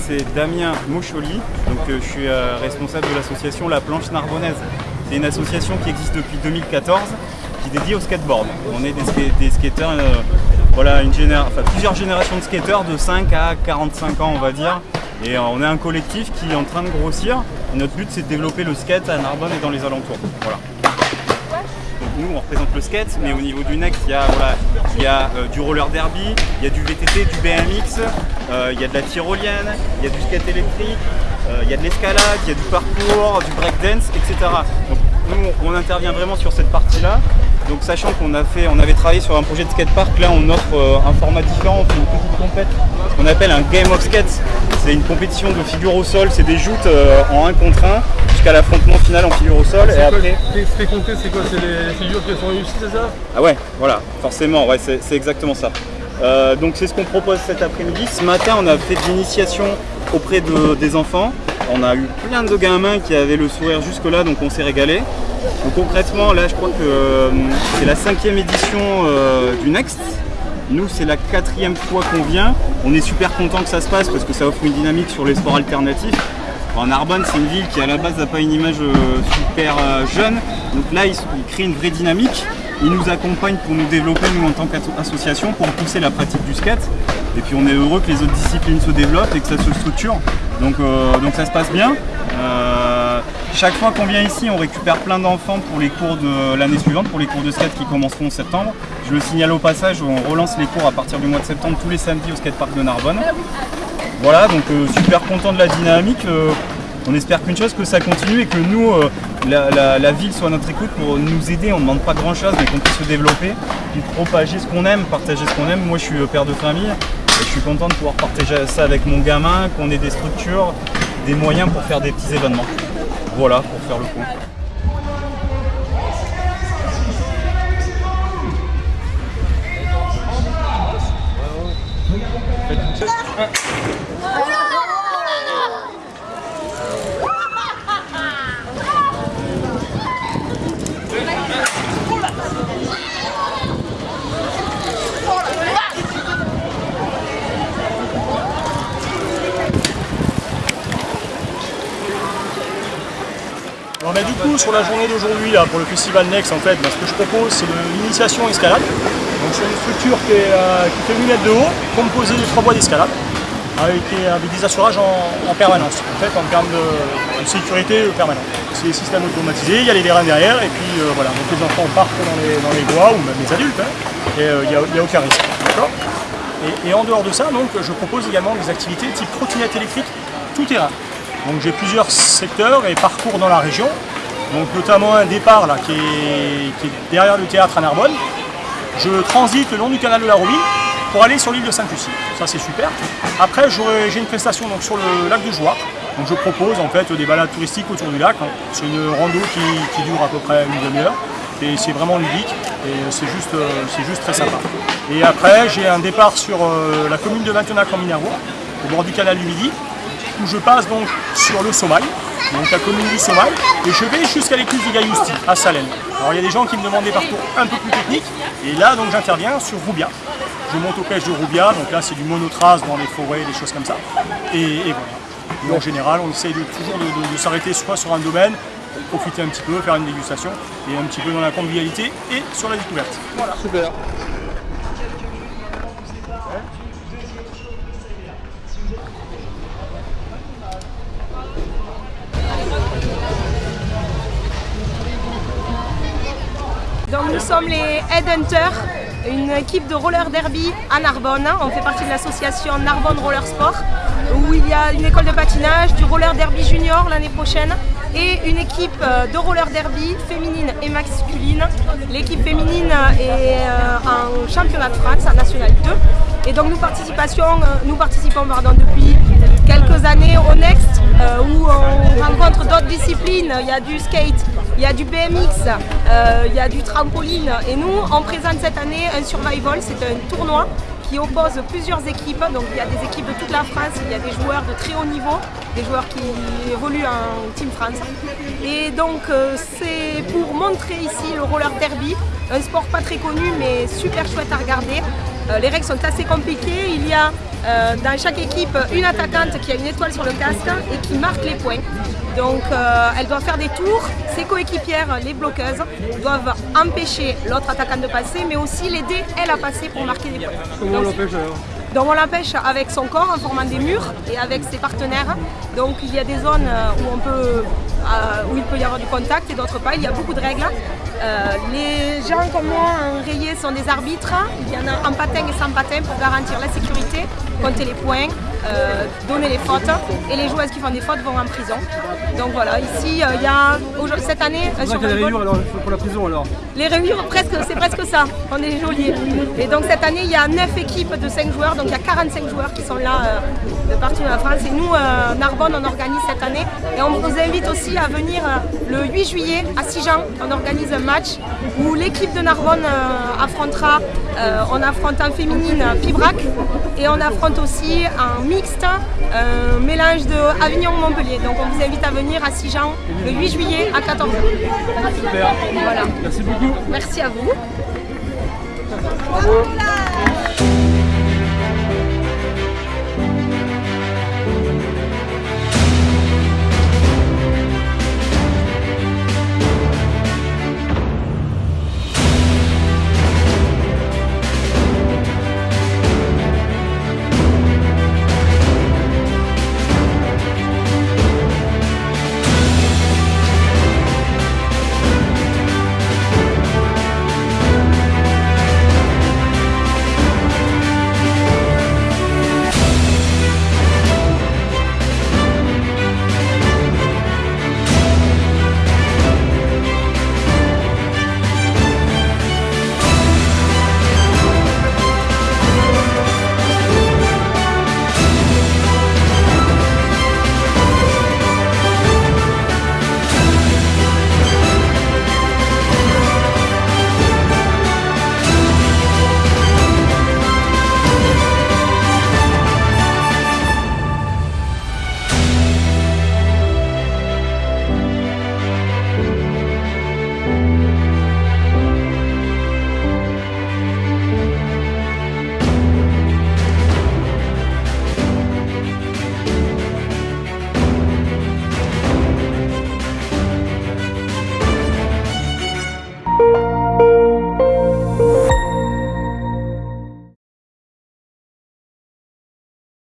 c'est Damien Moucholi, donc euh, je suis euh, responsable de l'association La Planche Narbonnaise. C'est une association qui existe depuis 2014, qui est dédiée au skateboard. On est des, skateurs, euh, plusieurs générations de skateurs de 5 à 45 ans on va dire. Et on est un collectif qui est en train de grossir. Notre but c'est de développer le skate à Narbonne et dans les alentours. Nous on représente le skate, mais au niveau du next, il y a, euh, du roller derby, il y a du VTT, du BMX, euh, il y a de la tyrolienne, il y a du skate électrique, euh, il y a de l'escalade, il y a du parcours, du breakdance, etc. Donc nous on intervient vraiment sur cette partie-là. Donc sachant qu'on avait travaillé sur un projet de skatepark, là on offre un format différent, on fait une petite compète, ce qu'on appelle un game of skate. C'est une compétition de figure au sol, c'est des joutes en 1 contre 1 jusqu'à l'affrontement final en figure au sol. Et après... Les c'est quoi C'est les figures qui sont réussies, c'est ça? Ah ouais, voilà, forcément, ouais, c'est exactement ça. Euh, donc c'est ce qu'on propose cet après-midi. Ce matin, on a fait de l'initiation auprès de, des enfants. On a eu plein de gamins qui avaient le sourire jusque-là, donc on s'est régalé. Donc concrètement, là, je crois que euh, c'est la cinquième édition euh, du Next. Nous, c'est la quatrième fois qu'on vient. On est super content que ça se passe parce que ça offre une dynamique sur les sports alternatifs. En Narbonne, c'est une ville qui à la base n'a pas une image euh, super euh, jeune. Donc là, ils, créent une vraie dynamique. Ils nous accompagnent pour nous développer, nous en tant qu'association, pour pousser la pratique du skate. Et puis on est heureux que les autres disciplines se développent et que ça se structure. Donc, euh, donc ça se passe bien. chaque fois qu'on vient ici, on récupère plein d'enfants pour les cours de l'année suivante, pour les cours de skate qui commenceront en septembre. Je le signale au passage, on relance les cours à partir du mois de septembre tous les samedis au skatepark de Narbonne. Voilà, donc euh, super content de la dynamique. Euh, on espère qu'une chose, que ça continue et que nous, euh, la, ville soit à notre écoute pour nous aider. On ne demande pas grand chose, mais qu'on puisse se développer, puis propager ce qu'on aime, partager ce qu'on aime. Moi, je suis père de famille et je suis content de pouvoir partager ça avec mon gamin, qu'on ait des structures, des moyens pour faire des petits événements. Voilà, pour faire le point. Alors, du coup, sur la journée d'aujourd'hui, pour le festival Next, en fait, ce que je propose, c'est l'initiation escalade. Donc, c'est une structure qui, euh, fait 8 mètres de haut, composée de trois voies d'escalade, avec, des assurages en, permanence, en fait, en termes de, sécurité permanente. C'est des systèmes automatisés, il y a les vérins derrière, et puis euh, voilà, donc les enfants partent dans les, voies, ou même les adultes, hein, et euh, il n'y a, aucun risque. Et, en dehors de ça, donc, je propose également des activités type trottinette électrique tout terrain. Donc j'ai plusieurs secteurs et parcours dans la région, donc notamment un départ là, qui, est, derrière le théâtre à Narbonne. Je transite le long du canal de la Robine pour aller sur l'île de Sainte-Lucie. Ça c'est super. Après j'ai une prestation donc, sur le lac de Jouarre. Donc je propose en fait des balades touristiques autour du lac. Hein. C'est une rando qui, dure à peu près une demi-heure. Et c'est vraiment ludique et c'est juste, euh, très sympa. Et après j'ai un départ sur euh, la commune de Maintenac en Minervois, au bord du canal du Midi, où je passe donc sur le Somail, donc la commune du Somail, et je vais jusqu'à l'écluse du Gaillousti, à Salène. Alors il y a des gens qui me demandent des parcours un peu plus techniques, et là donc j'interviens sur Roubia. Je monte aux pêches de Roubia, donc là c'est du monotrace dans les forêts, des choses comme ça, et, voilà. en général, on essaye toujours de, s'arrêter soit sur un domaine, profiter un petit peu, faire une dégustation, et un petit peu dans la convivialité et sur la découverte. Voilà. Super. Sommes les Headhunters, une équipe de roller derby à Narbonne. On fait partie de l'association Narbonne Roller Sport, où il y a une école de patinage, du roller derby junior l'année prochaine, et une équipe euh, de roller derby féminine et masculine. L'équipe féminine est euh, en championnat de France, en National 2. Et donc nous, euh, nous participons depuis quelques années au Next, où on rencontre d'autres disciplines. Il y a du skate, il y a du BMX, euh, il y a du trampoline et nous on présente cette année un survival, c'est un tournoi qui oppose plusieurs équipes, donc il y a des équipes de toute la France, il y a des joueurs de très haut niveau, des joueurs qui évoluent en Team France. Et donc euh, c'est pour montrer ici le roller derby, un sport pas très connu mais super chouette à regarder, Euh, les règles sont assez compliquées. Il y a dans chaque équipe une attaquante qui a une étoile sur le casque et qui marque les points. Donc euh, elle doit faire des tours. Ses coéquipières, les bloqueuses, doivent empêcher l'autre attaquante de passer, mais aussi l'aider elle à passer pour marquer des points. Comment on l'empêche alors donc on l'empêche avec son corps en formant des murs et avec ses partenaires. Donc il y a des zones euh, où, on peut, euh, où il peut y avoir du contact et d'autres pas. Il y a beaucoup de règles. Euh, les gens comme moi en rayé sont des arbitres. Il y en a en patin et sans patin pour garantir la sécurité, compter les points, euh, donner les fautes. Et les joueuses qui font des fautes vont en prison. Donc voilà, ici euh, il y a cette année euh, sur Volleyball- rayures alors pour la prison alors. les rayures, presque, c'est presque ça. On est geôlier. Et donc cette année, il y a 9 équipes de 5 joueurs, donc il y a 45 joueurs qui sont là de partout dans la France. Et nous, Narbonne, on organise cette année. Et on vous invite aussi à venir le 8 juillet à Sijan. On organise un match où l'équipe de Narbonne affrontera, on affronte en féminine Pibrac et on affronte aussi en mixte un mélange de Avignon-Montpellier. Donc on vous invite à venir à Sijan le 8 juillet à 14h. Super. Voilà. Merci beaucoup. Merci à vous. Bravo.